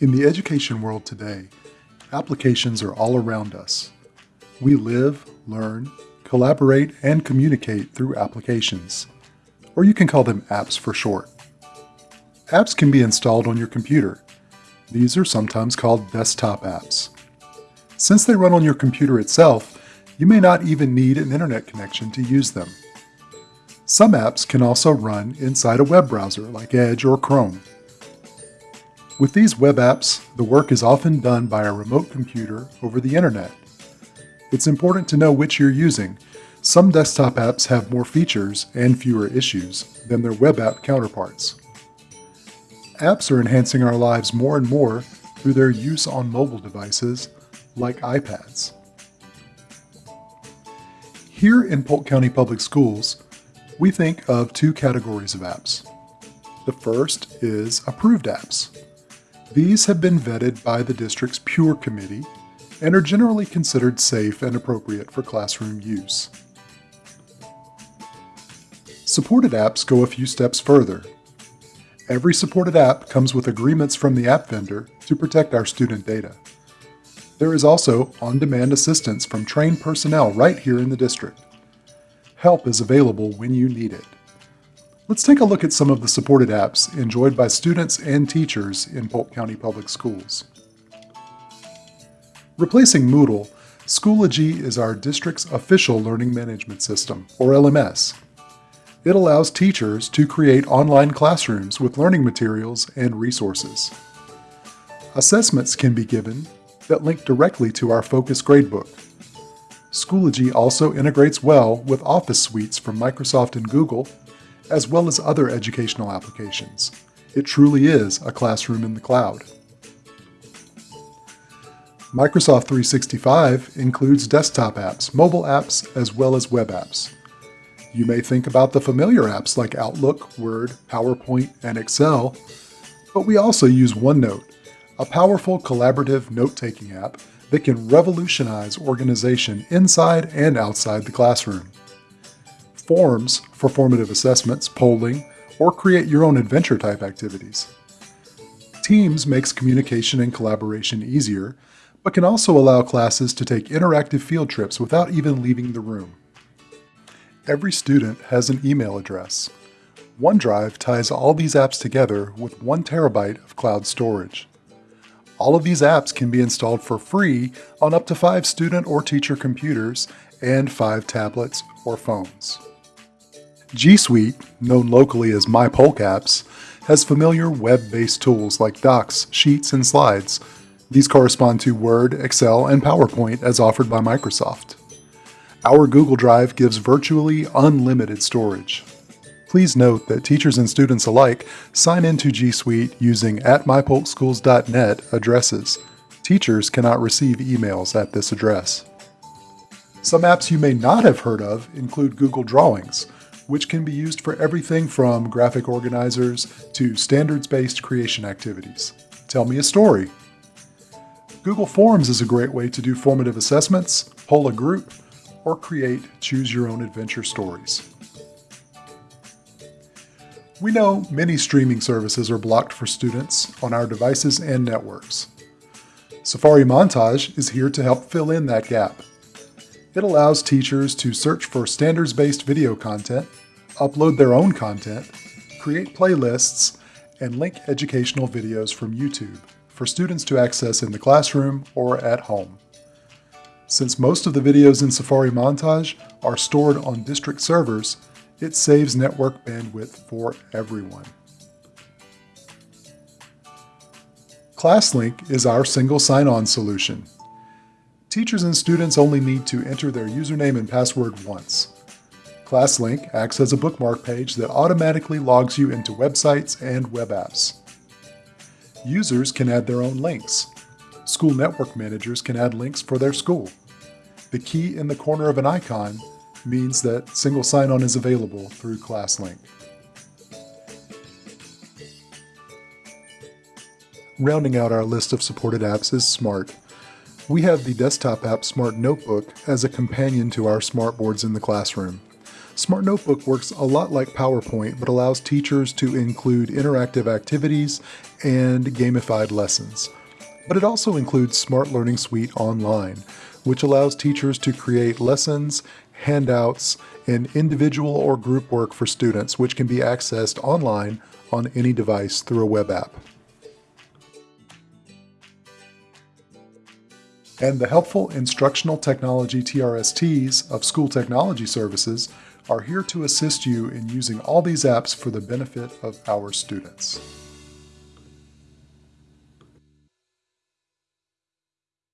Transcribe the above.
In the education world today, applications are all around us. We live, learn, collaborate, and communicate through applications, or you can call them apps for short. Apps can be installed on your computer. These are sometimes called desktop apps. Since they run on your computer itself, you may not even need an internet connection to use them. Some apps can also run inside a web browser like Edge or Chrome. With these web apps, the work is often done by a remote computer over the internet. It's important to know which you're using. Some desktop apps have more features and fewer issues than their web app counterparts. Apps are enhancing our lives more and more through their use on mobile devices like iPads. Here in Polk County Public Schools, we think of two categories of apps. The first is approved apps. These have been vetted by the district's Pure Committee and are generally considered safe and appropriate for classroom use. Supported apps go a few steps further. Every supported app comes with agreements from the app vendor to protect our student data. There is also on-demand assistance from trained personnel right here in the district. Help is available when you need it. Let's take a look at some of the supported apps enjoyed by students and teachers in Polk County Public Schools. Replacing Moodle, Schoology is our district's official learning management system, or LMS. It allows teachers to create online classrooms with learning materials and resources. Assessments can be given that link directly to our Focus Gradebook, Schoology also integrates well with Office suites from Microsoft and Google, as well as other educational applications. It truly is a classroom in the cloud. Microsoft 365 includes desktop apps, mobile apps, as well as web apps. You may think about the familiar apps like Outlook, Word, PowerPoint, and Excel, but we also use OneNote, a powerful collaborative note-taking app that can revolutionize organization inside and outside the classroom. Forms for formative assessments, polling, or create your own adventure type activities. Teams makes communication and collaboration easier, but can also allow classes to take interactive field trips without even leaving the room. Every student has an email address. OneDrive ties all these apps together with one terabyte of cloud storage. All of these apps can be installed for free on up to five student or teacher computers and five tablets or phones. G Suite, known locally as MyPolkApps, has familiar web-based tools like Docs, Sheets, and Slides. These correspond to Word, Excel, and PowerPoint as offered by Microsoft. Our Google Drive gives virtually unlimited storage. Please note that teachers and students alike sign into G Suite using at mypolkschools.net addresses. Teachers cannot receive emails at this address. Some apps you may not have heard of include Google Drawings, which can be used for everything from graphic organizers to standards-based creation activities. Tell me a story. Google Forms is a great way to do formative assessments, poll a group, or create choose your own adventure stories. We know many streaming services are blocked for students on our devices and networks. Safari Montage is here to help fill in that gap. It allows teachers to search for standards-based video content, upload their own content, create playlists, and link educational videos from YouTube for students to access in the classroom or at home. Since most of the videos in Safari Montage are stored on district servers, it saves network bandwidth for everyone. ClassLink is our single sign-on solution. Teachers and students only need to enter their username and password once. ClassLink acts as a bookmark page that automatically logs you into websites and web apps. Users can add their own links. School network managers can add links for their school. The key in the corner of an icon means that single sign-on is available through ClassLink. Rounding out our list of supported apps is Smart. We have the desktop app Smart Notebook as a companion to our smartboards in the classroom. Smart Notebook works a lot like PowerPoint, but allows teachers to include interactive activities and gamified lessons. But it also includes Smart Learning Suite Online, which allows teachers to create lessons, handouts, and individual or group work for students, which can be accessed online on any device through a web app. And the helpful instructional technology TRSTs of School Technology Services are here to assist you in using all these apps for the benefit of our students.